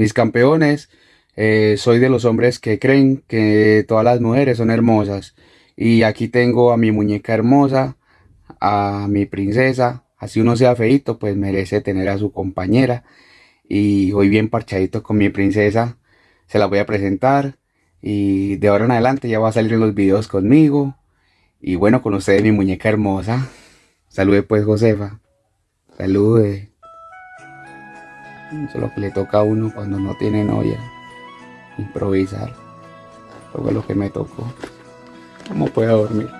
mis campeones. Eh, soy de los hombres que creen que todas las mujeres son hermosas. Y aquí tengo a mi muñeca hermosa, a mi princesa. Así uno sea feito, pues merece tener a su compañera. Y hoy bien parchadito con mi princesa. Se la voy a presentar. Y de ahora en adelante ya va a salir en los videos conmigo. Y bueno, con ustedes mi muñeca hermosa. Salude pues Josefa. Salude. Eso es lo que le toca a uno cuando no tiene novia. Improvisar. Fue lo que me tocó. ¿Cómo puedo dormir?